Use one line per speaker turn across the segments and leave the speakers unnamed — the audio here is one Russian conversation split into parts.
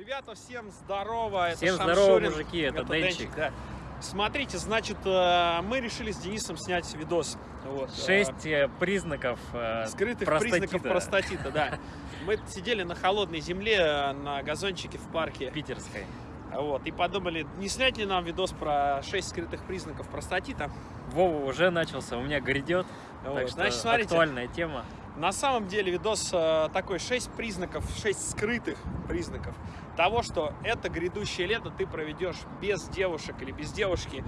Ребята, всем здорово.
Всем
это
здорово,
Шамшурин,
мужики, это Денчик.
да. Смотрите, значит, э, мы решили с Денисом снять видос. Вот, э,
Шесть э, признаков
скрытых
простатита.
признаков простатита, да. Мы сидели на холодной земле на газончике в парке.
питерской.
Вот, и подумали, не снять ли нам видос про 6 скрытых признаков простатита.
Вова уже начался, у меня грядет.
Вот,
Так что
значит, смотрите,
актуальная тема.
На самом деле видос э, такой 6 признаков, 6 скрытых признаков того, что это грядущее лето ты проведешь без девушек или без девушки,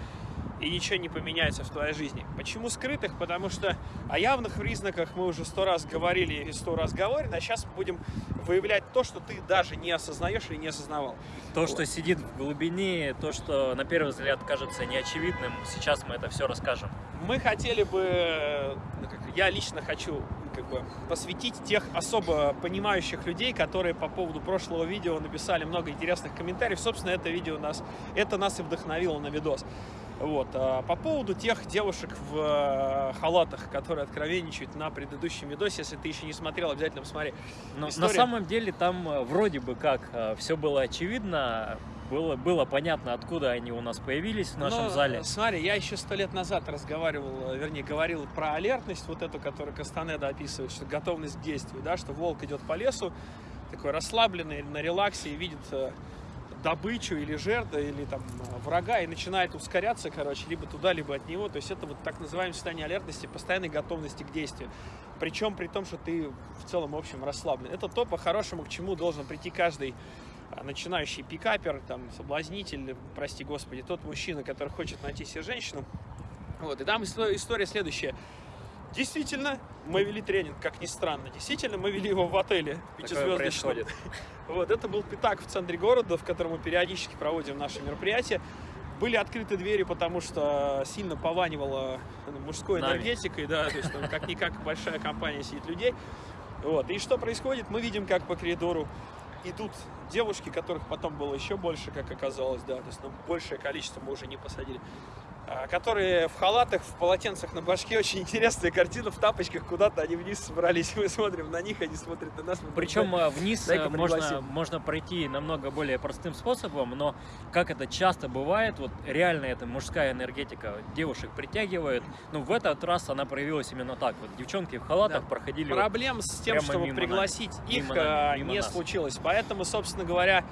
и ничего не поменяется в твоей жизни. Почему скрытых? Потому что о явных признаках мы уже сто раз говорили и сто раз говорили, а сейчас мы будем выявлять то, что ты даже не осознаешь или не осознавал.
То, что сидит в глубине, то, что на первый взгляд кажется неочевидным, сейчас мы это все расскажем.
Мы хотели бы, э, ну, я лично хочу как бы посвятить тех особо понимающих людей, которые по поводу прошлого видео написали много интересных комментариев. Собственно, это видео нас, это нас и вдохновило на видос. Вот. А по поводу тех девушек в э, халатах, которые откровенничают на предыдущем видосе, если ты еще не смотрел, обязательно посмотри.
Но
История-
на самом деле там э, вроде бы как все было очевидно, было, было понятно, откуда они у нас появились в нашем
Но,
зале.
Смотри, я еще сто лет назад разговаривал, э, вернее, говорил про алертность, вот эту, которую Кастанеда описывает, что готовность к действию, да, что волк идет по лесу, такой расслабленный, на релаксе и видит э, добычу или жертву, или там э, врага, и начинает ускоряться, короче, либо туда, либо от него. То есть это вот так называемое состояние алертности, постоянной готовности к действию. Причем при том, что ты в целом, в общем, расслаблен. Это то, по-хорошему, к чему должен прийти каждый начинающий пикапер, там, соблазнитель, прости господи, тот мужчина, который хочет найти себе женщину. Вот, и там исто- история следующая. Действительно, мы вели тренинг, как ни странно. Действительно, мы вели его в отеле пятизвездочном. Вот, это был пятак в центре города, в котором мы периодически проводим наши мероприятия. Были открыты двери, потому что сильно пованивало ну, мужской
Нами.
энергетикой, да, то есть как-никак большая компания сидит людей. Вот, и что происходит? Мы видим, как по коридору идут девушки, которых потом было еще больше, как оказалось, да, то есть ну, большее количество мы уже не посадили, которые в халатах, в полотенцах на башке, очень интересная картина, в тапочках куда-то они вниз собрались, мы смотрим на них, они смотрят на нас.
Причем э, вниз э, можно, можно пройти намного более простым способом, но как это часто бывает, вот реально это мужская энергетика девушек притягивает. Ну, в этот раз она проявилась именно так. Вот девчонки в халатах
Да.
проходили. вот
Проблем с тем, чтобы пригласить их,
Мимо нами,
э,
мимо
не
нас.
случилось. Поэтому, собственно говоря,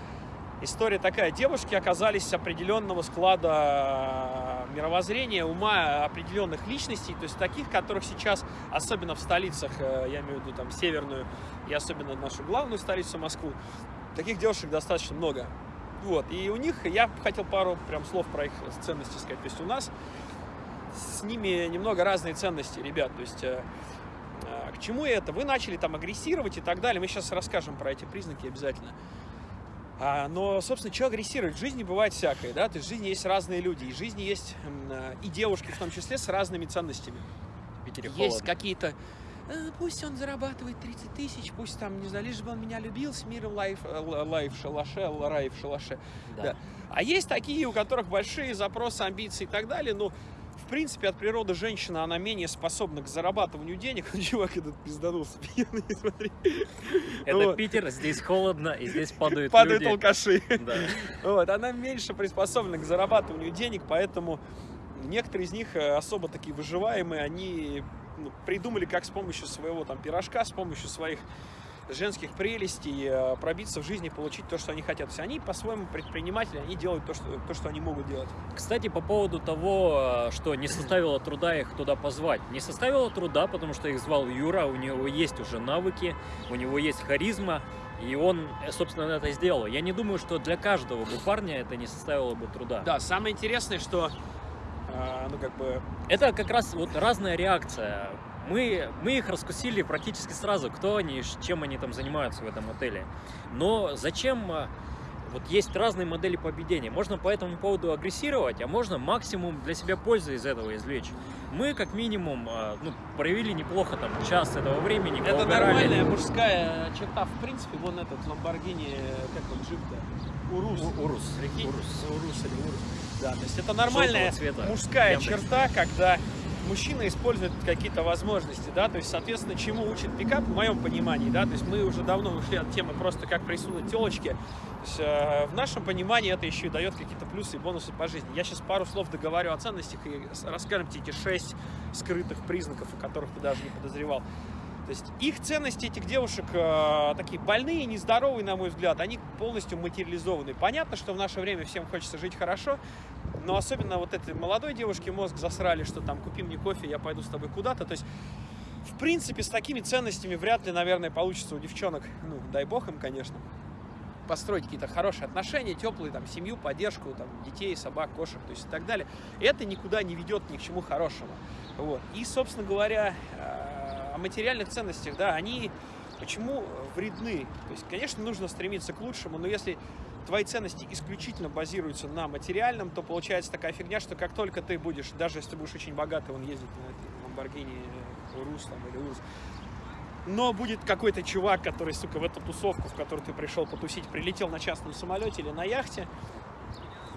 история такая. Девушки оказались определенного склада э, мировоззрения, ума определенных личностей, то есть таких, которых сейчас, особенно в столицах, э, я имею в виду там северную и особенно нашу главную столицу Москву, таких девушек достаточно много. Вот, и у них, я хотел пару прям слов про их ценности сказать. То есть у нас с ними немного разные ценности, ребят. То есть э, э, к чему это? Вы начали там агрессировать и так далее. Мы сейчас расскажем про эти признаки обязательно. А, но, собственно, что агрессировать? В жизни бывает всякое, да? То есть в жизни есть разные люди, и в жизни есть э, и девушки в том числе с разными ценностями.
в Питере
Есть какие-то «Э, Пусть он зарабатывает 30 тысяч, пусть там, не знаю, лишь бы он меня любил, с миром лайф, э, лайф шалаше, рай в шалаше.
Да.
да. А есть такие, у которых большие запросы, амбиции и так далее, но в принципе от природы женщина, она менее способна к зарабатыванию денег. Чувак этот пизданулся, пьяный, смотри.
Это
Вот.
Питер, здесь холодно, и здесь падают,
Падают
люди.
алкаши.
Да.
Вот, она меньше приспособлена к зарабатыванию денег, поэтому некоторые из них э, особо такие выживаемые, они ну, придумали, как с помощью своего там пирожка, с помощью своих женских прелестей э, пробиться в жизни, получить то, что они хотят. То есть они по-своему предприниматели, они делают то, что, то, что они могут делать.
Кстати, по поводу того, э, что не составило труда их туда позвать. Не составило труда, потому что их звал Юра, у него есть уже навыки, у него есть харизма, и он, э, собственно, это сделал. Я не думаю, что для каждого бы парня это не составило бы труда.
Да, самое интересное, что э, ну как бы
Это как раз вот разная реакция. Мы, мы их раскусили практически сразу, кто они, чем они там занимаются в этом отеле. Но зачем... а, Вот есть разные модели поведения. Можно по этому поводу агрессировать, а можно максимум для себя пользы из этого извлечь. Мы, как минимум, а, ну, провели неплохо там час этого времени.
это нормальная мужская черта. В принципе, вон этот Ламборгини, как он, джип-то? Урус.
У- Урус.
Прикинь?
Урус.
Урус или Урус. Да, то есть это нормальная мужская
Яндекс.
черта, когда мужчина использует какие-то возможности, да, то есть, соответственно, чему учит пикап, в моем понимании, да, то есть мы уже давно ушли от темы просто как присунуть телочки, э, в нашем понимании это еще и дает какие-то плюсы и бонусы по жизни. Я сейчас пару слов договорю о ценностях и расскажем тебе эти шесть скрытых признаков, о которых ты даже не подозревал. То есть их ценности этих девушек э, такие больные, нездоровые, на мой взгляд, они полностью материализованы. Понятно, что в наше время всем хочется жить хорошо, но особенно вот этой молодой девушке мозг засрали, что там купи мне кофе, я пойду с тобой куда-то. То есть, в принципе, с такими ценностями вряд ли, наверное, получится у девчонок, ну, дай бог им, конечно, построить какие-то хорошие отношения, теплые, там, семью, поддержку, там, детей, собак, кошек, то есть и так далее. Это никуда не ведет ни к чему хорошему. Вот. И, собственно говоря, э, о материальных ценностях, да, они почему вредны? То есть, конечно, нужно стремиться к лучшему, но если твои ценности исключительно базируются на материальном, то получается такая фигня, что как только ты будешь, даже если ты будешь очень богатый, он ездит на Lamborghini Урус там, или Урус, но будет какой-то чувак, который, сука, в эту тусовку, в которую ты пришел потусить, прилетел на частном самолете или на яхте,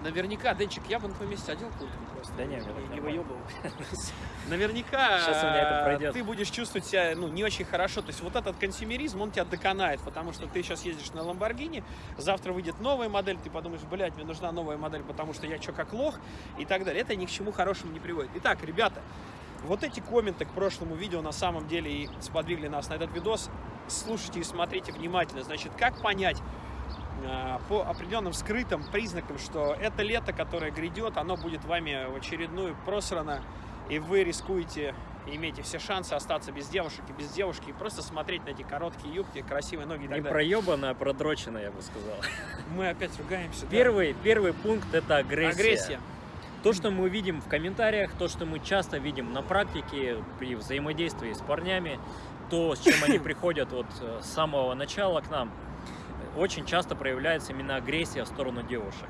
Наверняка, Денчик, я бы на твоем месте одел куртку просто.
Да не, не,
не выебывал. Наверняка
Сейчас у меня это пройдет.
ты будешь чувствовать себя ну, не очень хорошо. То есть вот этот консюмеризм, он тебя доконает, потому что ты сейчас ездишь на Ламборгини, завтра выйдет новая модель, ты подумаешь, блядь, мне нужна новая модель, потому что я что, как лох, и так далее. Это ни к чему хорошему не приводит. Итак, ребята, вот эти комменты к прошлому видео на самом деле и сподвигли нас на этот видос. Слушайте и смотрите внимательно. Значит, как понять, Э, по определенным скрытым признакам, что это лето, которое грядет, оно будет вами в очередную просрано, и вы рискуете, имеете все шансы остаться без девушек и без девушки, и просто смотреть на эти короткие юбки, красивые ноги и так
Не проебано, а продрочено, я бы сказал.
Мы опять ругаемся. да.
Первый, первый пункт – это агрессия.
Агрессия.
То, что мы видим в комментариях, то, что мы часто видим на практике при взаимодействии с парнями, то, с чем они приходят вот э, с самого начала к нам, очень часто проявляется именно агрессия в сторону девушек.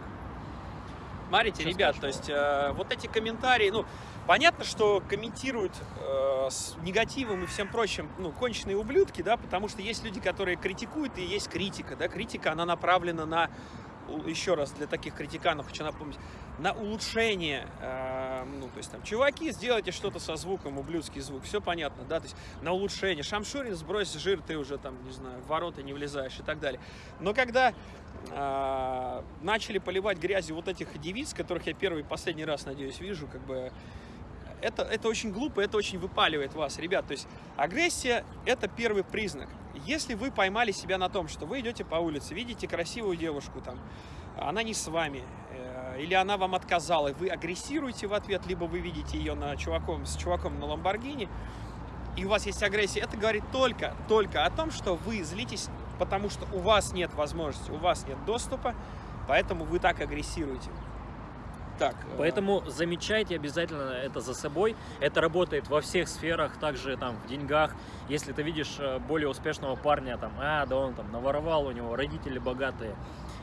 Смотрите,
Что
ребят,
скажешь,
то есть э, вот эти комментарии, ну, понятно, что комментируют э, с негативом и всем прочим, ну, конченые ублюдки, да, потому что есть люди, которые критикуют, и есть критика, да, критика, она направлена на, еще раз, для таких критиканов хочу напомнить, на улучшение, э, ну, то есть там, чуваки, сделайте что-то со звуком, ублюдский звук, все понятно, да, то есть на улучшение, Шамшурин, сбрось жир, ты уже там, не знаю, в ворота не влезаешь и так далее. Но когда а, начали поливать грязью вот этих девиц, которых я первый и последний раз, надеюсь, вижу, как бы это, это очень глупо, это очень выпаливает вас, ребят. То есть агрессия – это первый признак. Если вы поймали себя на том, что вы идете по улице, видите красивую девушку, там, она не с вами, э, или она вам отказала, и вы агрессируете в ответ, либо вы видите ее на чуваком, с чуваком на Ламборгини, и у вас есть агрессия, это говорит только, только о том, что вы злитесь, потому что у вас нет возможности, у вас нет доступа, поэтому вы так агрессируете. Так, э,
Поэтому замечайте обязательно это за собой. Это работает во всех сферах, также там в деньгах. Если ты видишь э, более успешного парня, там, а, да он там наворовал, у него родители богатые.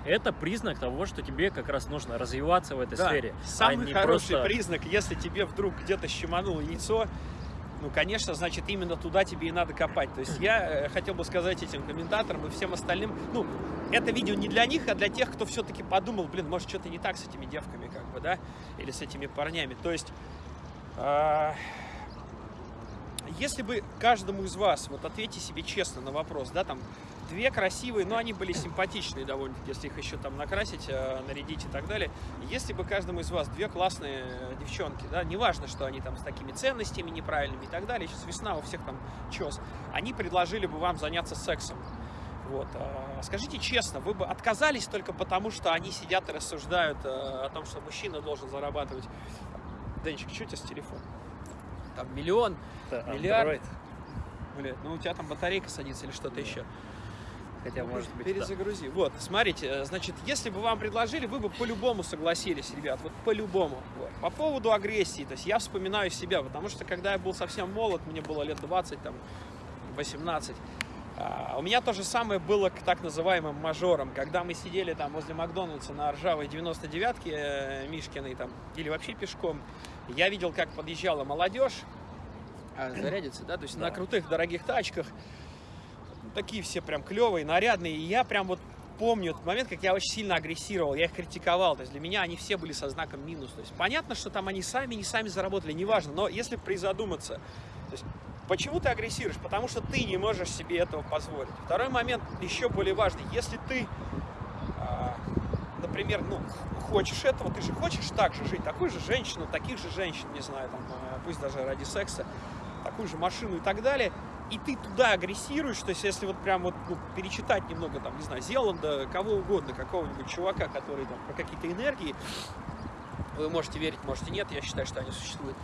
Это признак того, что тебе как раз нужно развиваться в этой
да,
сфере. а
самый
не
хороший
просто-
признак, если тебе вдруг где-то щемануло яйцо, ну, конечно, значит, именно туда тебе и надо копать. То есть я э, хотел бы сказать этим комментаторам и всем остальным, ну, это видео не для них, а для тех, кто все-таки подумал, блин, может, что-то не так с этими девками, как бы, да, или с этими парнями. То есть, а, если бы каждому из вас, вот ответьте себе честно на вопрос, да, там, две красивые, но они были симпатичные довольно-таки, если их еще там накрасить, э, нарядить и так далее. Если бы каждому из вас две классные э, девчонки, да, неважно, что они там с такими ценностями неправильными и так далее, сейчас весна, у всех там чес, они предложили бы вам заняться сексом. Вот. а, Скажите честно, вы бы отказались только потому, что они сидят и рассуждают э, о том, что мужчина должен зарабатывать. Денчик, что у тебя с телефоном? Там миллион,
Это
Миллиард.
Android.
блядь, ну у тебя там батарейка садится или что-то
Да.
еще.
Хотя, может быть, да.
Перезагрузи. Вот, смотрите, э, значит, если бы вам предложили, вы бы по-любому согласились, ребят, вот по-любому. Вот. По поводу агрессии, то есть я вспоминаю себя, потому что когда я был совсем молод, мне было лет 20, там, 18, а, у меня то же самое было к так называемым мажорам, когда мы сидели там возле Макдональдса на ржавой 99-ке э, Мишкиной там, или вообще пешком, я видел, как подъезжала молодежь, а, зарядиться, да, то есть на
Да.
крутых дорогих тачках, такие все прям клевые, нарядные, и я прям вот помню этот момент, как я очень сильно агрессировал, я их критиковал, то есть для меня они все были со знаком минус, то есть понятно, что там они сами, не сами заработали, неважно, но если призадуматься, то есть почему ты агрессируешь? Потому что ты не можешь себе этого позволить. Второй момент еще более важный, если ты, а, например, ну, хочешь этого, ты же хочешь так же жить, такой же женщину, таких же женщин, не знаю, там, а, пусть даже ради секса, такую же машину и так далее, и ты туда агрессируешь, то есть если вот прям вот ну, перечитать немного, там, не знаю, Зеланда, кого угодно, какого-нибудь чувака, который там про какие-то энергии, вы можете верить, можете нет, я считаю, что они существуют,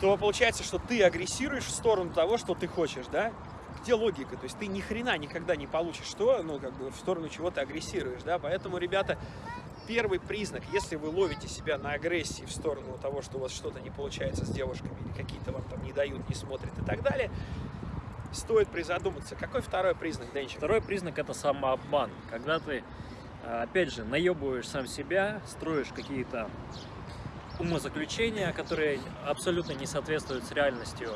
то получается, что ты агрессируешь в сторону того, что ты хочешь, да? Где логика? То есть ты ни хрена никогда не получишь что, ну, как бы в сторону чего ты агрессируешь, да? Поэтому, ребята, первый признак, если вы ловите себя на агрессии в сторону того, что у вас что-то не получается с девушками, или какие-то вам там не дают, не смотрят и так далее, стоит призадуматься. Какой второй признак, Денчик?
Второй признак это самообман. Когда ты, а, опять же, наебываешь сам себя, строишь какие-то умозаключения, которые абсолютно не соответствуют с реальностью.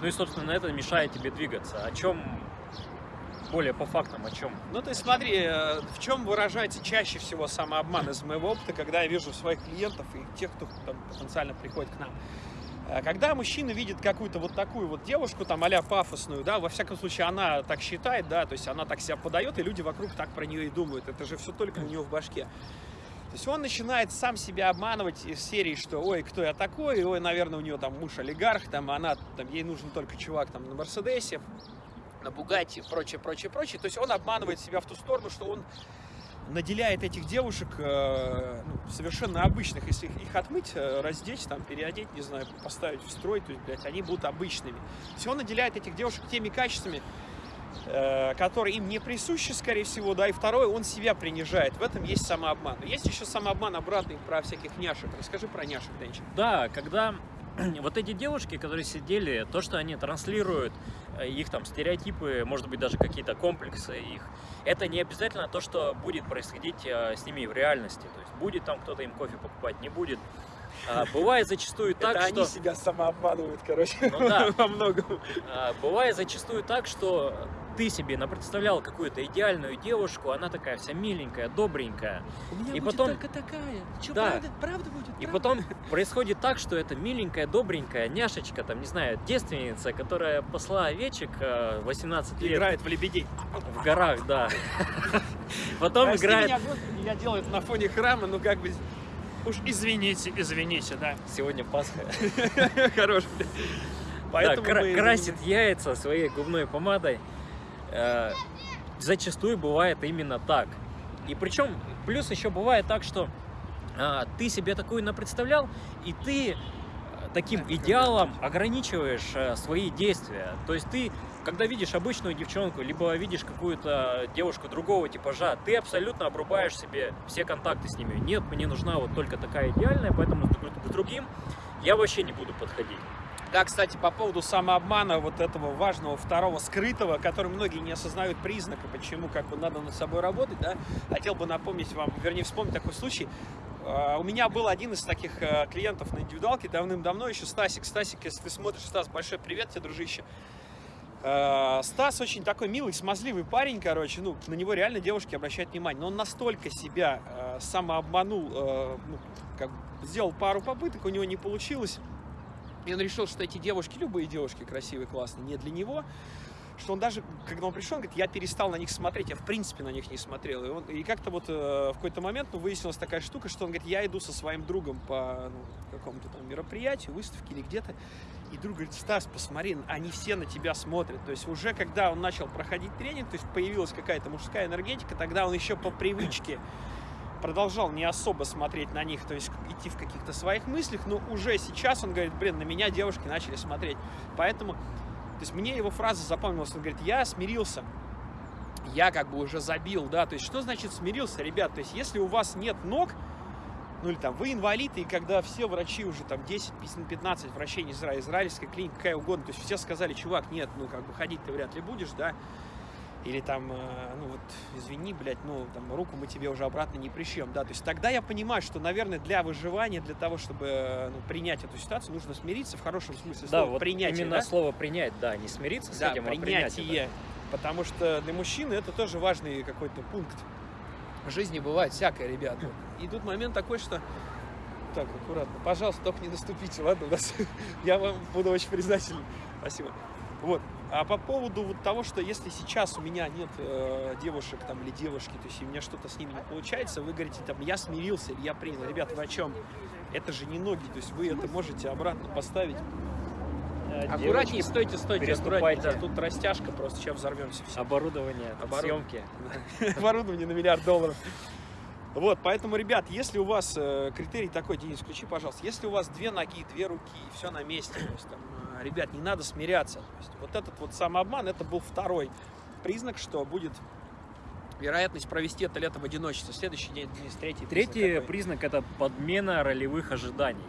Ну и, собственно, это мешает тебе двигаться. О чем более по фактам, о чем?
Ну, есть смотри, э, в чем выражается чаще всего самообман из моего опыта, когда я вижу своих клиентов и тех, кто там потенциально приходит к нам. Э, когда мужчина видит какую-то вот такую вот девушку, там, а пафосную, да, во всяком случае, она так считает, да, то есть она так себя подает, и люди вокруг так про нее и думают. Это же все только у нее в башке. То есть он начинает сам себя обманывать из серии, что ой, кто я такой, ой, наверное, у нее там муж олигарх, там она, там ей нужен только чувак там на Мерседесе, на Бугатти, прочее, прочее, прочее. То есть он обманывает себя в ту сторону, что он наделяет этих девушек э, ну, совершенно обычных, если их, их отмыть, э, раздеть, там, переодеть, не знаю, поставить в строй, то есть, блядь, они будут обычными. Он наделяет этих девушек теми качествами, э, которые им не присущи, скорее всего, да, и второе, он себя принижает. В этом есть самообман. Есть еще самообман обратный про всяких няшек. Расскажи про няшек, Денчик.
Да, когда вот эти девушки, которые сидели, то, что они транслируют, э, их там стереотипы, может быть, даже какие-то комплексы их, это не обязательно то, что будет происходить э, с ними в реальности. То есть будет там кто-то им кофе покупать, не будет. А, бывает зачастую так,
Это
что...
они себя самообманывают, короче,
Ну да.
во многом.
А, Бывает зачастую так, что ты себе напредставлял какую-то идеальную девушку, она такая вся миленькая, добренькая.
У меня
И
будет
потом-
только такая. Че,
Да.
правда? Правда будет?
И
правда?
потом происходит так, что эта миленькая, добренькая няшечка, там, не знаю, девственница, которая посла овечек э, 18 лет
играет в лебедей.
в горах, да. Потом
Прости
играет...
я делаю это на фоне храма, ну как бы... Уж извините, извините, да.
Сегодня Пасха.
Хорош, блядь.
Да,
Поэтому
кра- красит яйца своей губной помадой. Э, Зачастую бывает именно так. И причем, плюс еще бывает так, что а, ты себе такую напредставлял, и ты э, таким идеалом ограничиваешь э, свои действия. То есть ты, когда видишь обычную девчонку, либо видишь какую-то девушку другого типажа, ты абсолютно обрубаешь себе все контакты с ними. Нет, мне нужна вот только такая идеальная, поэтому к другим я вообще не буду подходить.
Да, кстати, по поводу самообмана, вот этого важного второго скрытого, который многие не осознают признака, почему как бы надо над собой работать, да, хотел бы напомнить вам, вернее, вспомнить такой случай. А, У меня был один из таких э, клиентов на индивидуалке давным-давно, еще Стасик. Стасик, если ты смотришь, Стас, большой привет тебе, дружище. Э, Стас очень такой милый, смазливый парень, короче, ну, на него реально девушки обращают внимание, но он настолько себя э, самообманул, э, ну, как сделал пару попыток, у него не получилось, и он решил, что эти девушки, любые девушки красивые, классные, не для него, что он даже, когда он пришел, он говорит, я перестал на них смотреть, я в принципе на них не смотрел. И, он- и как-то вот э, в какой-то момент ну, выяснилась такая штука, что он говорит, я иду со своим другом по ну, какому-то там мероприятию, выставке или где-то, и друг говорит, Стас, посмотри, они все на тебя смотрят. То есть уже когда он начал проходить тренинг, то есть появилась какая-то мужская энергетика, тогда он еще по привычке продолжал не особо смотреть на них, то есть идти в каких-то своих мыслях, но уже сейчас он говорит, блин, на меня девушки начали смотреть. Поэтому, то есть мне его фраза запомнилась, он говорит, я смирился, я как бы уже забил, да, то есть что значит смирился, ребят, то есть если у вас нет ног, ну или там вы инвалид, и когда все врачи уже там 10-15 врачей не знаю, израильская клиника, какая угодно, то есть все сказали, чувак, нет, ну как бы ходить ты вряд ли будешь, да, или там, э, ну вот, извини, блядь, ну там руку мы тебе уже обратно не пришьем, да, то есть тогда я понимаю, что, наверное, для выживания, для того, чтобы э, ну, принять эту ситуацию, нужно смириться в хорошем смысле
Да,
слова,
вот
принятие,
именно
да?
слово принять, да, не смириться с
Да,
этим, а принять это.
принятие. Потому что для мужчины это тоже важный какой-то пункт. В жизни бывает всякое, ребята. И тут момент такой, что... Так, аккуратно. Пожалуйста, только не наступите, ладно? У нас... Я вам буду очень признателен. Спасибо. Вот. А по поводу вот того, что если сейчас у меня нет э, девушек там или девушки, то есть у меня что-то с ними не получается, вы говорите там, я смирился или я принял. Ребят, вы о чем? Это же не ноги, то есть вы это можете обратно поставить. Аккуратнее, стойте, стойте, аккуратнее. Да, тут растяжка просто, сейчас взорвемся все.
Оборудование,
Оборудование.
съемки.
Оборудование на миллиард долларов. Вот, поэтому, ребят, если у вас э, критерий такой, Денис, включи, пожалуйста, если у вас две ноги, две руки, и все на месте, то есть, там, э, ребят, не надо смиряться. То есть, вот этот вот самообман, это был второй признак, что будет вероятность провести это лето в одиночестве. Следующий день, Денис, третий признак
Третий
какой?
признак это подмена ролевых ожиданий.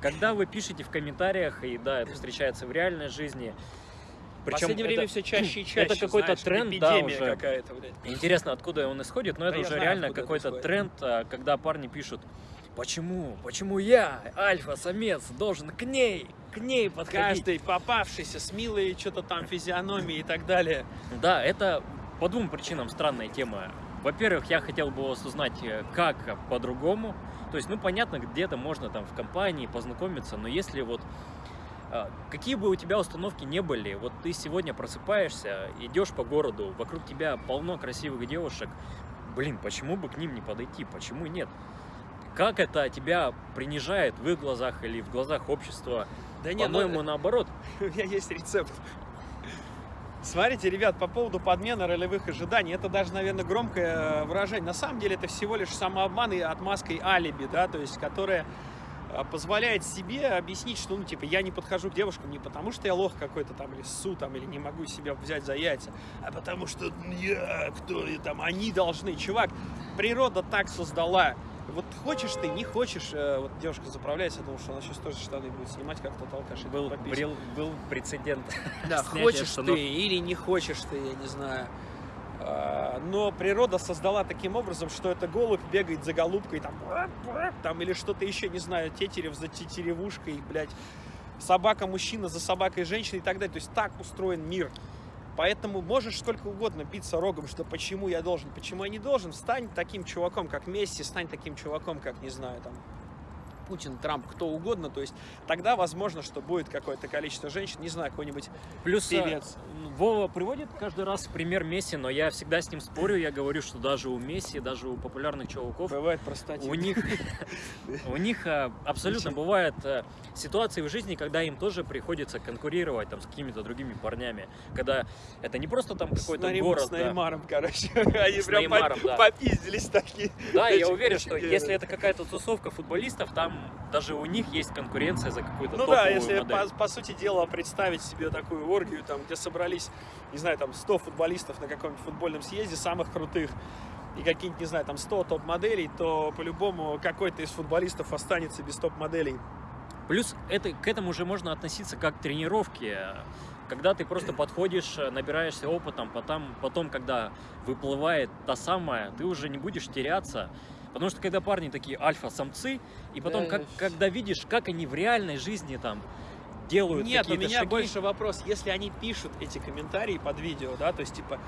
Когда вы пишете в комментариях, и да, это встречается в реальной жизни,
В последнее
это-
время все чаще и чаще.
это какой-то тренд, да, уже.
какая-то.
Интересно, откуда он исходит, но
Да
это уже
знаю,
реально
это
какой-то тренд, а, когда парни пишут, почему, почему я, альфа-самец, должен к ней, к ней подходить.
Каждый попавшийся с милой что-то там физиономией и так далее.
Да, это по двум причинам странная тема. Во-первых, я хотел бы вас узнать, э, как по-другому. То есть, ну, понятно, где-то можно там в компании познакомиться, но если вот а, какие бы у тебя установки не были, вот ты сегодня просыпаешься, идешь по городу, вокруг тебя полно красивых девушек, блин, почему бы к ним не подойти, почему нет? Как это тебя принижает в их глазах или в глазах общества?
Да не, ну,
По-моему, наоборот.
у меня есть рецепт. Смотрите, ребят, по поводу подмены ролевых ожиданий, это даже, наверное, громкое э, выражение. На самом деле это всего лишь самообман и отмазкой алиби, да, то есть, которая э, позволяет себе объяснить, что, ну, типа, я не подхожу к девушкам не потому, что я лох какой-то там, или ссу там, или не могу себя взять за яйца, а потому что я, кто там, они должны. Чувак, природа так создала. Вот хочешь ты, не хочешь, э, вот девушка заправляется, думал, что она сейчас тоже штаны будет снимать, как тот алкаш.
Был,
пописать.
был, прецедент.
Да, хочешь
штанов.
ты или не хочешь ты, я не знаю. А, Но природа создала таким образом, что это голубь бегает за голубкой, там, там или что-то еще, не знаю, тетерев за тетеревушкой, блядь, собака мужчина за собакой женщина и так далее. То есть так устроен мир. Поэтому можешь сколько угодно биться рогом, что почему я должен, почему я не должен. Стань таким чуваком, как Месси, стань таким чуваком, как, не знаю, там, Путин, Трамп, кто угодно. То есть тогда возможно, что будет какое-то количество женщин, не знаю, какой-нибудь
Плюс э,
певец.
Вова приводит каждый раз пример Месси, но я всегда с ним спорю. Я говорю, что даже у Месси, даже у популярных чуваков,
Бывает простатит.
у них, у них э, абсолютно бывают э, ситуации в жизни, когда им тоже приходится конкурировать там с какими-то другими парнями. Когда это не просто там какой-то город.
С
да.
Неймаром, короче. Они
С
прям
Неймаром, да.
попиздились такие.
Да, я уверен, что если это какая-то тусовка футболистов, там даже у них есть конкуренция за какую-то
Ну да, если
модель.
по, по сути дела представить себе такую оргию, там, где собрались, не знаю, там 100 футболистов на каком-нибудь футбольном съезде, самых крутых, и какие-нибудь, не знаю, там 100 топ-моделей, то по-любому какой-то из футболистов останется без топ-моделей.
Плюс это, к этому уже можно относиться как к тренировке. Когда ты просто подходишь, набираешься опытом, потом, потом, когда выплывает та самая, ты уже не будешь теряться. Потому что когда парни такие альфа-самцы, и потом,
Да.
как, когда видишь, как они в реальной жизни там делают
Нет, у меня
шаги,
больше вопрос, если они пишут эти комментарии под видео, да, то есть типа,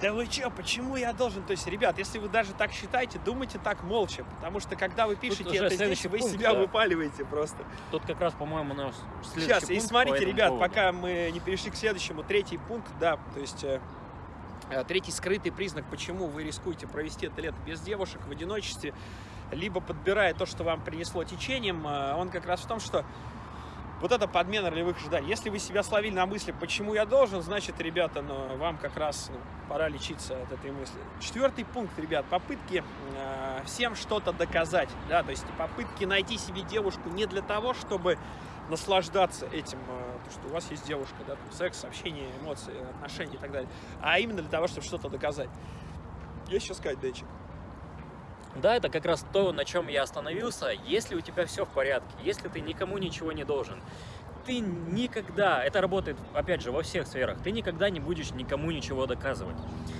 да вы чё, почему я должен? То есть, ребят, если вы даже так считаете, думайте так молча, потому что когда вы пишете это здесь,
следующий
вы
пункт,
себя
да.
выпаливаете просто.
тут как раз, по-моему, наш следующий
Сейчас, и
пункт по
смотрите, ребят,
поводу.
пока мы не перешли к следующему, третий пункт, да, то есть э, третий скрытый признак, почему вы рискуете провести это лето без девушек в одиночестве, либо подбирая то, что вам принесло течением, э, он как раз в том, что вот это подмена ролевых ожиданий. Если вы себя словили на мысли, почему я должен, значит, ребята, ну, вам как раз ну, пора лечиться от этой мысли. Четвертый пункт, ребят, попытки э, всем что-то доказать, да, то есть попытки найти себе девушку не для того, чтобы наслаждаться этим, э, то, что у вас есть девушка, да, там, секс, общение, эмоции, отношения и так далее, а именно для того, чтобы что-то доказать. Есть что сказать, Дэчик?
Да, это как раз то, на чем я остановился. Если у тебя все в порядке, если ты никому ничего не должен, ты никогда, это работает, опять же, во всех сферах, ты никогда не будешь никому ничего доказывать.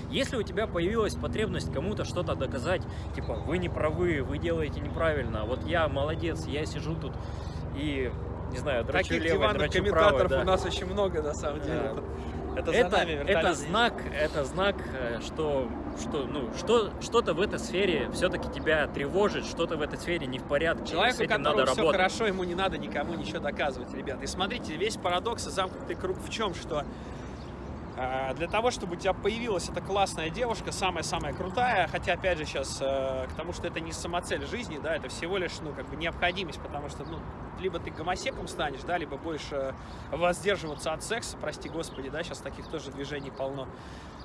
Если у тебя появилась потребность кому-то что-то доказать, типа, вы не правы, вы делаете неправильно, вот я молодец, я сижу тут и, не знаю, дрочу
Таких
левой,
диванных
дрочу
комментаторов
правой, да.
у нас очень много, на самом деле.
Да.
Это,
Это,
нами
это знак, это знак, э, что, что, ну, что, что-то в этой сфере все-таки тебя тревожит, что-то в этой сфере не в порядке, с
Человеку,
этим
которому
надо
все
работать.
хорошо, ему не надо никому ничего доказывать, ребят. И смотрите, весь парадокс и замкнутый круг в чем, что для того, чтобы у тебя появилась эта классная девушка, самая-самая крутая, хотя, опять же, сейчас к тому, что это не самоцель жизни, да, это всего лишь, ну, как бы необходимость, потому что, ну, либо ты гомосеком станешь, да, либо больше воздерживаться от секса, прости господи, да, сейчас таких тоже движений полно.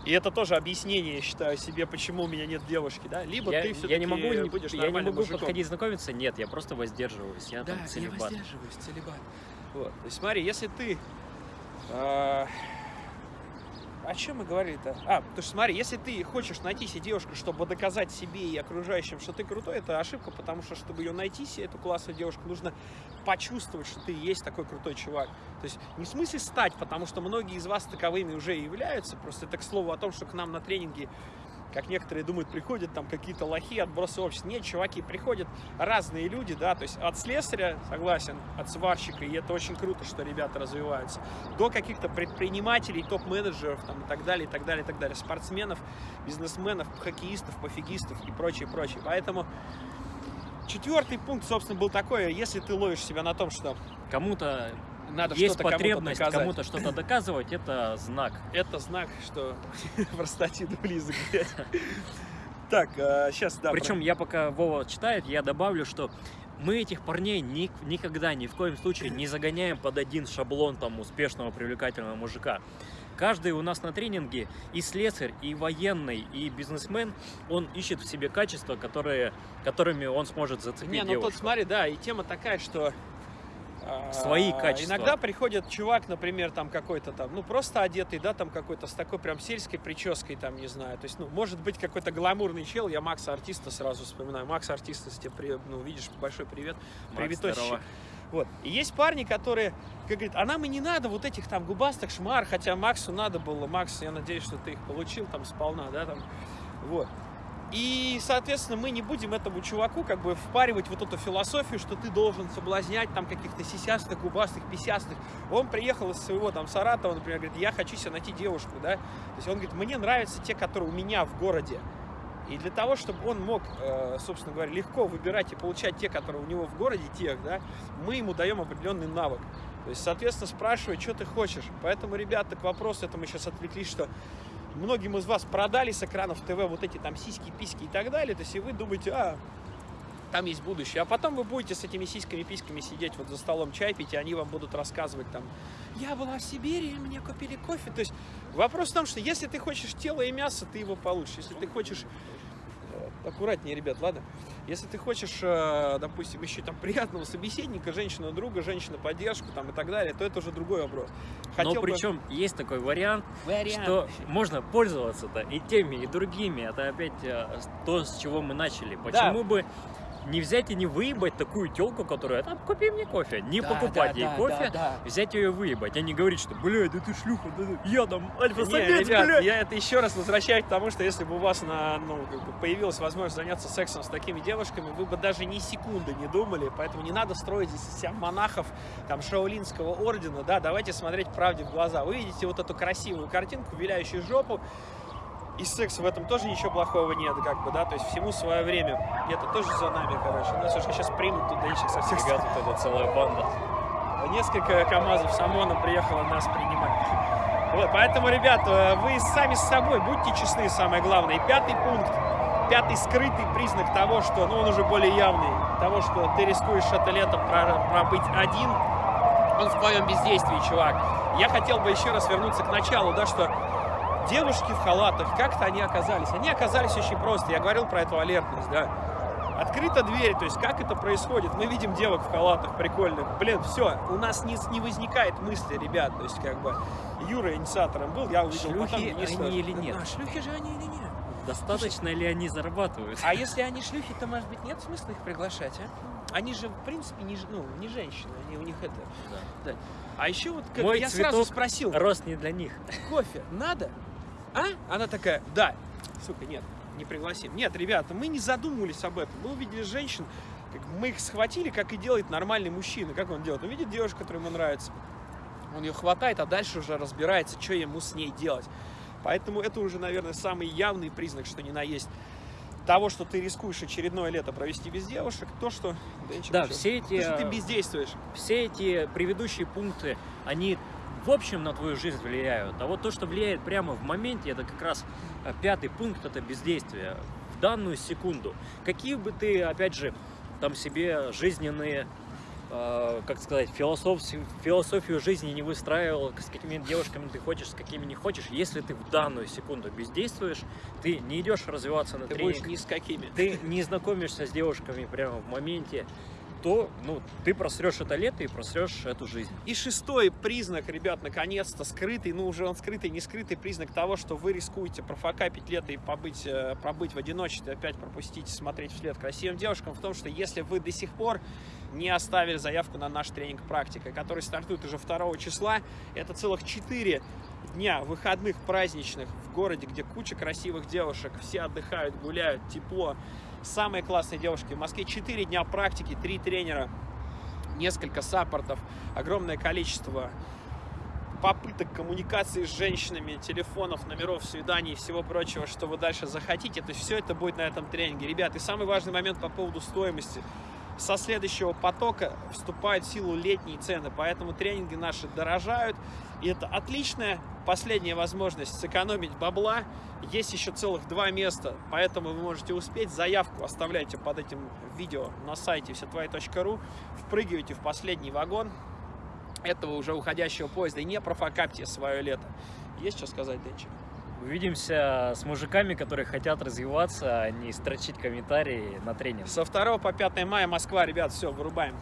И это тоже объяснение, я считаю, себе, почему у меня нет девушки, да, либо
Я,
ты
я
все-таки
не могу, не-
будешь
я не могу
мужиком.
подходить знакомиться, нет, я просто воздерживаюсь, я
Да,
там
я
целебат.
воздерживаюсь, целебат. Вот. То есть смотри, если ты... э, о чем мы говорили-то? А, потому что смотри, если ты хочешь найти себе девушку, чтобы доказать себе и окружающим, что ты крутой, это ошибка, потому что, чтобы ее найти себе, эту классную девушку, нужно почувствовать, что ты есть такой крутой чувак. То есть не в смысле стать, потому что многие из вас таковыми уже являются, просто это к слову о том, что к нам на тренинги как некоторые думают, приходят там какие-то лохи, отбросы общества. Нет, чуваки, приходят разные люди, да, то есть от слесаря, согласен, от сварщика, и это очень круто, что ребята развиваются, до каких-то предпринимателей, топ-менеджеров там, и так далее, и так далее, и так далее, спортсменов, бизнесменов, хоккеистов, пофигистов и прочее, прочее. Поэтому четвертый пункт, собственно, был такой, если ты ловишь себя на том, что
Кому-то
надо
есть
что-то кому-то
потребность кому-то что-то доказывать, это знак.
Это знак, что простатит близок, блядь. Так, сейчас, да.
Причем я пока Вова читает, я добавлю, что мы этих парней ни- никогда, ни в коем случае не загоняем под один шаблон там успешного, привлекательного мужика. Каждый у нас на тренинге и слесарь, и военный, и бизнесмен, он ищет в себе качества, которые, которыми он сможет зацепить
Не, ну
девушку.
тут смотри, да, и тема такая, что
Свои качества.
Иногда приходит чувак, например, там какой-то там, ну просто одетый, да, там какой-то с такой прям сельской прической, там, не знаю. То есть, ну, может быть, какой-то гламурный чел, я Макса Артиста сразу вспоминаю. Макс Артиста, если тебе, при- ну, видишь, большой привет.
Здорово.
Вот. И есть парни, которые, как говорит, а нам и не надо вот этих там губастых шмар, хотя Максу надо было. Макс, я надеюсь, что ты их получил там сполна, да, там. Вот. И, соответственно, мы не будем этому чуваку как бы впаривать вот эту философию, что ты должен соблазнять там каких-то сисястых, губастых, писястых. Он приехал из своего там Саратова, например, говорит, я хочу себе найти девушку, да. То есть он говорит, мне нравятся те, которые у меня в городе. И для того, чтобы он мог, э, собственно говоря, легко выбирать и получать те, которые у него в городе, тех, да, мы ему даем определенный навык. То есть, соответственно, спрашивать, что ты хочешь. Поэтому, ребята, к вопросу, это мы сейчас отвлеклись, что многим из вас продали с экранов ТВ вот эти там сиськи, письки и так далее. То есть, и вы думаете, а, там есть будущее. А потом вы будете с этими сиськами, письками сидеть вот за столом чай пить, и они вам будут рассказывать там, я была в Сибири, мне купили кофе. То есть вопрос в том, что если ты хочешь тело и мясо, ты его получишь. Если ты хочешь аккуратнее, ребят, ладно? Если ты хочешь, э, допустим, еще там приятного собеседника, женщину друга, женщину поддержку там и так далее, то это уже другой вопрос.
Но
Хотел бы-
причем есть такой вариант,
Вариант.
что можно пользоваться-то и теми, и другими. Это опять э, то, с чего мы начали. Почему бы не взять и не выебать такую телку, которая там купи мне кофе, не
Да,
покупать
да,
ей
да,
кофе,
да, да.
взять ее и выебать, а не говорить, что, блядь, да ты шлюха, да, да, я там альфа-самец, блядь.
я это еще раз возвращаю к тому, что если бы у вас на, ну, как бы появилась возможность заняться сексом с такими девушками, вы бы даже ни секунды не думали, поэтому не надо строить здесь себя монахов там шаолинского ордена, да, давайте смотреть правде в глаза. Вы видите вот эту красивую картинку, виляющую жопу, и секс в этом тоже ничего плохого нет, как бы, да, то есть всему свое время. И это тоже за нами, короче. Нас уж сейчас примут тут даичек со всех
Фига, тут это целая банда.
Несколько КАМАЗов с ОМОНом приехало нас принимать. Вот, поэтому, ребят, э, вы сами с собой будьте честны, самое главное. И пятый пункт, пятый скрытый признак того, что, ну, он уже более явный, того, что ты рискуешь это лето про- пробыть один, он в твоем бездействии, чувак. Я хотел бы еще раз вернуться к началу, да, что девушки в халатах, как-то они оказались. Они оказались очень просто. Я говорил про эту алертность, да. Открыта дверь, то есть как это происходит? Мы видим девок в халатах прикольных. Блин, все, у нас не, не возникает мысли, ребят. То есть как бы Юра инициатором был, я увидел
Шлюхи
потом, не
они или нет?
А, шлюхи же они или нет?
Достаточно ли они зарабатывают?
А если они шлюхи, то, может быть, нет смысла их приглашать, а? Они же, в принципе, не, ж- ну, не женщины, они у них это... Да. А еще вот как
Мой
я сразу спросил,
Рост не для них.
кофе надо? А? Она такая, да. Сука, нет, не пригласим. Нет, ребята, мы не задумывались об этом. Мы увидели женщин, как мы их схватили, как и делает нормальный мужчина. Как он делает? Он видит девушку, которая ему нравится. Он ее хватает, а дальше уже разбирается, что ему с ней делать. Поэтому это уже, наверное, самый явный признак, что не на есть того, что ты рискуешь очередное лето провести без девушек, то, что... Денчик,
Да, все эти,
То, что ты бездействуешь.
все эти предыдущие пункты, они в общем на твою жизнь влияют. А вот то, что влияет прямо в моменте, это как раз э, пятый пункт, это бездействие. В данную секунду. Какие бы ты, опять же, там себе жизненные, э, как сказать, философию, философию жизни не выстраивал, с какими девушками ты хочешь, с какими не хочешь, если ты в данную секунду бездействуешь, ты не идешь развиваться на
Ты
тренинг,
будешь ни с какими.
ты не знакомишься с девушками прямо в моменте, то ну, ты просрешь это лето и просрешь эту жизнь.
И шестой признак, ребят, наконец-то скрытый, ну уже он скрытый, не скрытый признак того, что вы рискуете профокапить лето и побыть, э, пробыть в одиночестве, опять пропустить, смотреть вслед красивым девушкам, в том, что если вы до сих пор не оставили заявку на наш тренинг «Практика», который стартует уже 2 числа, это целых 4 дня выходных праздничных в городе, где куча красивых девушек, все отдыхают, гуляют, тепло. Самые классные девушки в Москве. 4 дня практики, 3 тренера, несколько саппортов, огромное количество попыток коммуникации с женщинами, телефонов, номеров, свиданий и всего прочего, что вы дальше захотите. То есть все это будет на этом тренинге. Ребят, и самый важный момент по поводу стоимости. Со следующего потока вступают в силу летние цены, поэтому тренинги наши дорожают. И это отличная последняя возможность сэкономить бабла. Есть еще целых два места, поэтому вы можете успеть. Заявку оставляйте под этим видео на сайте всетвои.ру. Впрыгивайте в последний вагон этого уже уходящего поезда и не профокапьте свое лето. Есть что сказать, Денчик?
Увидимся с мужиками, которые хотят развиваться, а не строчить комментарии на тренинг.
Со 2 по 5 мая Москва, ребят, все, вырубаем.